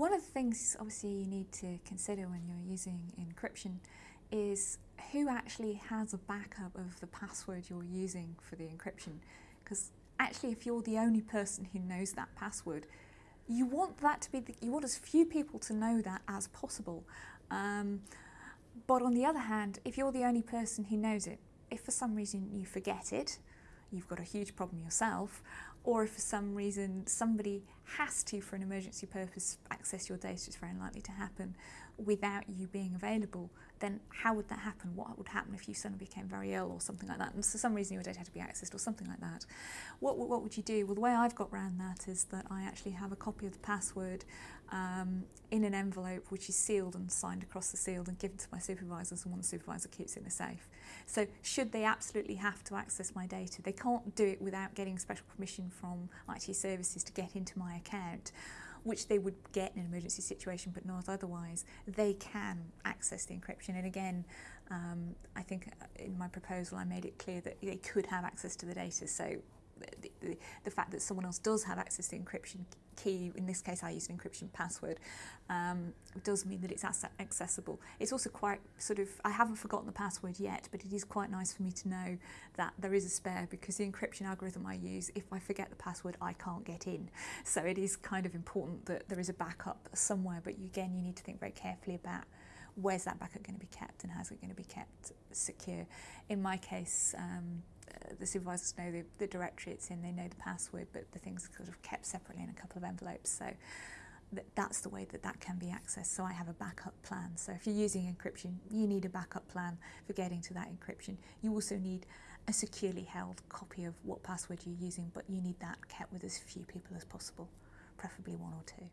One of the things obviously you need to consider when you're using encryption is who actually has a backup of the password you're using for the encryption. Because actually if you're the only person who knows that password, you want that to be, the, you want as few people to know that as possible. Um, but on the other hand, if you're the only person who knows it, if for some reason you forget it, you've got a huge problem yourself, or if for some reason somebody has to, for an emergency purpose, access your data, it's very unlikely to happen without you being available, then how would that happen? What would happen if you suddenly became very ill or something like that? And for some reason your data had to be accessed or something like that. What, what would you do? Well, the way I've got around that is that I actually have a copy of the password um, in an envelope which is sealed and signed across the seal and given to my supervisors and one supervisor keeps it in a safe. So should they absolutely have to access my data, they can't do it without getting special permission from IT services to get into my account, which they would get in an emergency situation but not otherwise, they can access the encryption. And again, um, I think in my proposal I made it clear that they could have access to the data. So the, the, fact that someone else does have access to the encryption key, in this case I used an encryption password, um, does mean that it's accessible. It's also quite sort of, I haven't forgotten the password yet, but it is quite nice for me to know that there is a spare because the encryption algorithm I use, if I forget the password, I can't get in. So it is kind of important that there is a backup somewhere, but again, you need to think very carefully about where's that backup going to be kept and how's it going to be kept secure. In my case, um, the supervisors know the, the directory it's in, they know the password, but the thing's sort of kept separately in a couple of envelopes. So th that's the way that that can be accessed. So I have a backup plan. So if you're using encryption, you need a backup plan for getting to that encryption. You also need a securely held copy of what password you're using, but you need that kept with as few people as possible, preferably one or two.